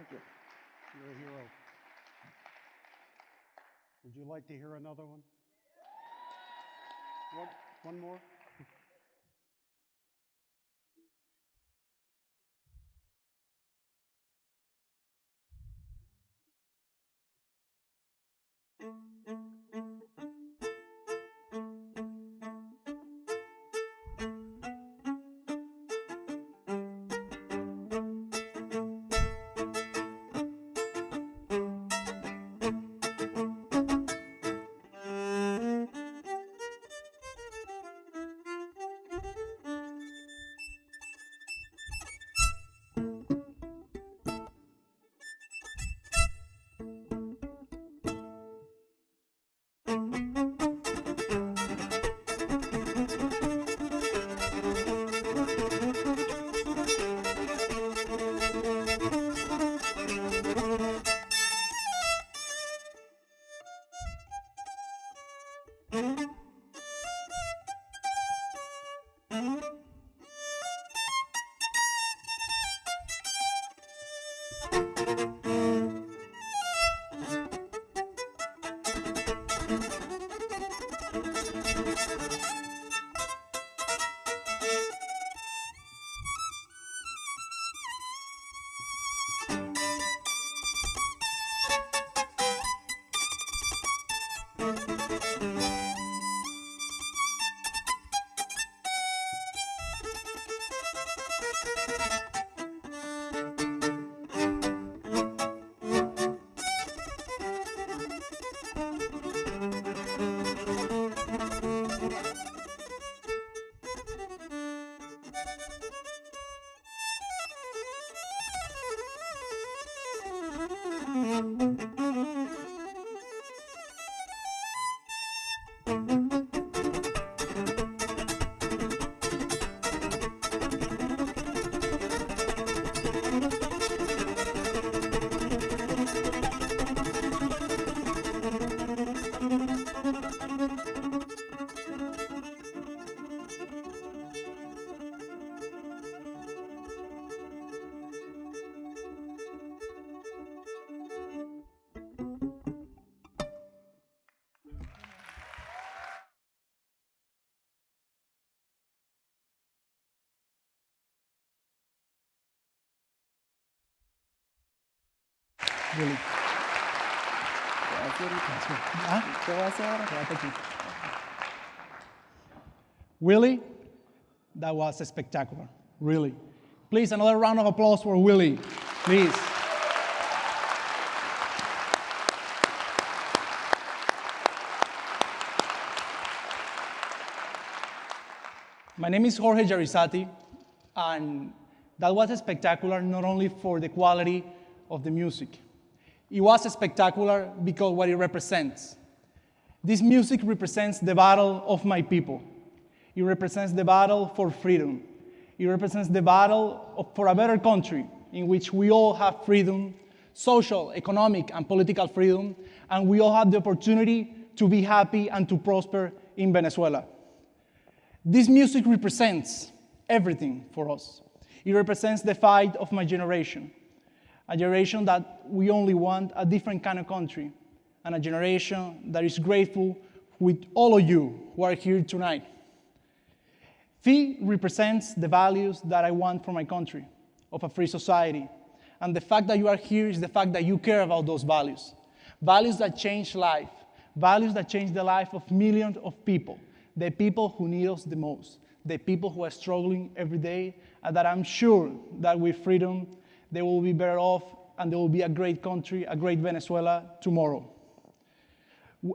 Thank you. You're a hero. Would you like to hear another one? One, one more? Willie. Aquí. Willie, that was spectacular, really. Please, another round of applause for Willie, please. My name is Jorge Jraissati, and that was spectacular not only for the quality of the music. It was spectacular because what it represents. This music represents the battle of my people. It represents the battle for freedom. It represents the battle of, for a better country in which we all have freedom, social, economic, and political freedom, and we all have the opportunity to be happy and to prosper in Venezuela. This music represents everything for us. It represents the fight of my generation, a generation that we only want a different kind of country, and a generation that is grateful with all of you who are here tonight. FEE represents the values that I want for my country, of a free society. And the fact that you are here is the fact that you care about those values. Values that change life, values that change the life of millions of people, the people who need us the most, the people who are struggling every day, and that I'm sure that with freedom, they will be better off and there will be a great country, a great Venezuela tomorrow.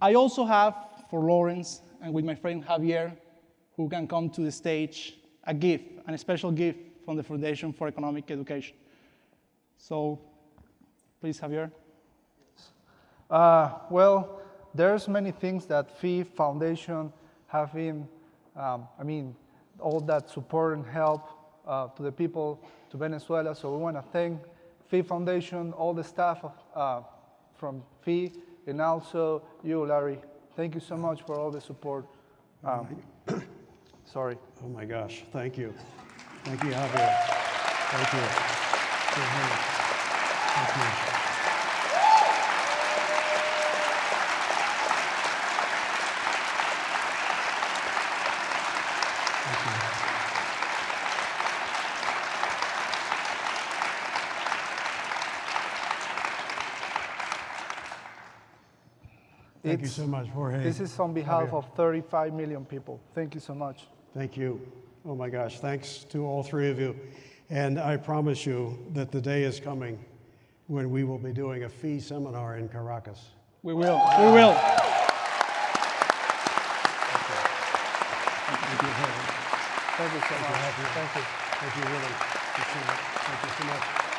I also have for Lawrence and with my friend Javier, who can come to the stage, a gift, a special gift from the Foundation for Economic Education. So please, Javier. Uh, well, there's many things that FEE Foundation have been, um, I mean, all that support and help uh, to the people, to Venezuela. So we want to thank FEE Foundation, all the staff uh, from FEE, and also you, Larry. Thank you so much for all the support. Um, sorry. Oh my gosh, thank you. Thank you, Javier. Thank you. Thank Thank you It's- so much, Jorge. This is on behalf of 35 million people. Thank you so much. Thank you. Oh my gosh, thanks to all three of you. And I promise you that the day is coming when we will be doing a FEE seminar in Caracas. We will. We will. Thank you, Jorge. Thank you so much. Thank you. Thank you. Thank you, really. Thank you so much.